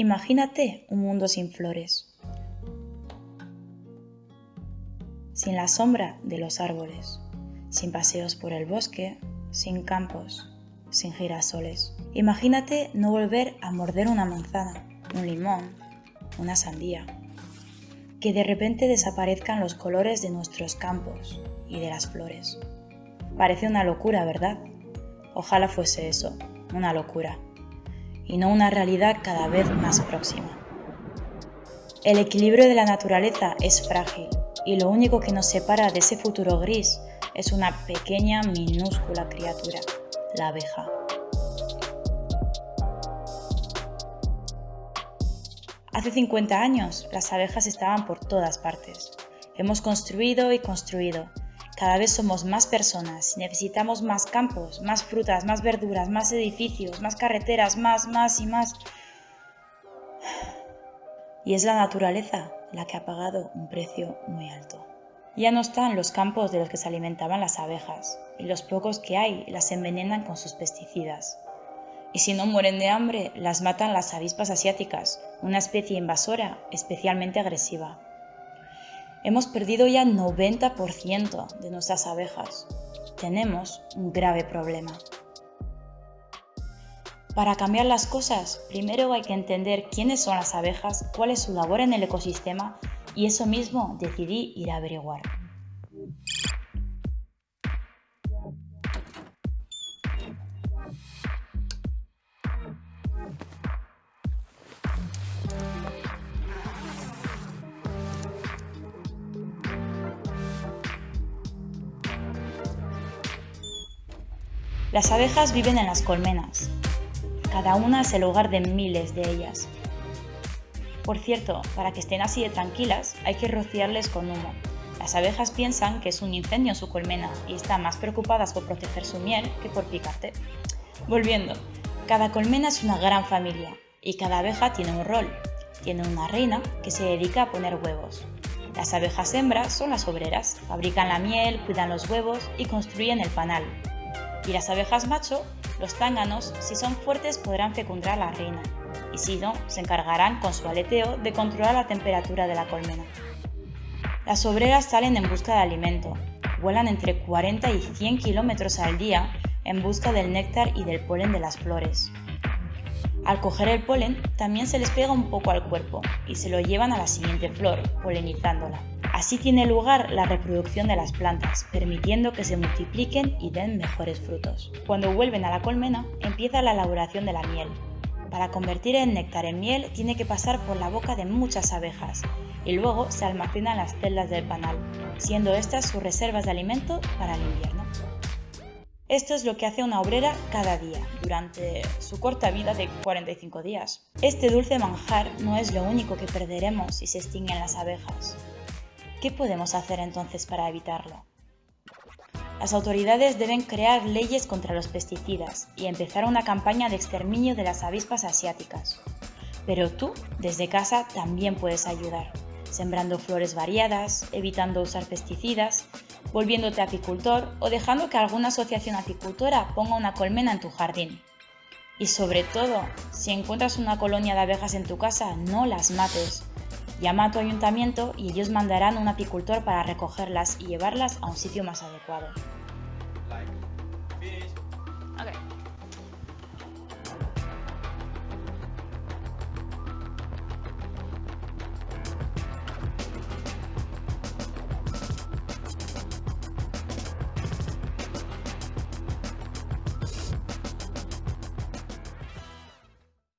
Imagínate un mundo sin flores, sin la sombra de los árboles, sin paseos por el bosque, sin campos, sin girasoles. Imagínate no volver a morder una manzana, un limón, una sandía. Que de repente desaparezcan los colores de nuestros campos y de las flores. Parece una locura, ¿verdad? Ojalá fuese eso, una locura, y no una realidad cada vez más próxima. El equilibrio de la naturaleza es frágil y lo único que nos separa de ese futuro gris es una pequeña, minúscula criatura, la abeja. Hace 50 años las abejas estaban por todas partes. Hemos construido y construido. Cada vez somos más personas necesitamos más campos, más frutas, más verduras, más edificios, más carreteras, más, más y más. Y es la naturaleza la que ha pagado un precio muy alto. Ya no están los campos de los que se alimentaban las abejas, y los pocos que hay las envenenan con sus pesticidas. Y si no mueren de hambre, las matan las avispas asiáticas, una especie invasora especialmente agresiva. Hemos perdido ya 90% de nuestras abejas. Tenemos un grave problema. Para cambiar las cosas, primero hay que entender quiénes son las abejas, cuál es su labor en el ecosistema y eso mismo decidí ir a averiguar. Las abejas viven en las colmenas. Cada una es el hogar de miles de ellas. Por cierto, para que estén así de tranquilas, hay que rociarles con humo. Las abejas piensan que es un incendio en su colmena y están más preocupadas por proteger su miel que por picarte. Volviendo, cada colmena es una gran familia y cada abeja tiene un rol. Tiene una reina que se dedica a poner huevos. Las abejas hembras son las obreras, fabrican la miel, cuidan los huevos y construyen el panal, y las abejas macho, los zánganos, si son fuertes podrán fecundar a la reina, y si no, se encargarán con su aleteo de controlar la temperatura de la colmena. Las obreras salen en busca de alimento, vuelan entre 40 y 100 kilómetros al día en busca del néctar y del polen de las flores. Al coger el polen, también se les pega un poco al cuerpo y se lo llevan a la siguiente flor, polinizándola. Así tiene lugar la reproducción de las plantas, permitiendo que se multipliquen y den mejores frutos. Cuando vuelven a la colmena, empieza la elaboración de la miel. Para convertir el néctar en miel tiene que pasar por la boca de muchas abejas y luego se almacena en las celdas del panal, siendo estas sus reservas de alimento para el invierno. Esto es lo que hace una obrera cada día, durante su corta vida de 45 días. Este dulce manjar no es lo único que perderemos si se extinguen las abejas. ¿Qué podemos hacer entonces para evitarlo? Las autoridades deben crear leyes contra los pesticidas y empezar una campaña de exterminio de las avispas asiáticas. Pero tú, desde casa, también puedes ayudar, sembrando flores variadas, evitando usar pesticidas, volviéndote apicultor o dejando que alguna asociación apicultora ponga una colmena en tu jardín. Y sobre todo, si encuentras una colonia de abejas en tu casa, no las mates, Llama a tu ayuntamiento y ellos mandarán un apicultor para recogerlas y llevarlas a un sitio más adecuado.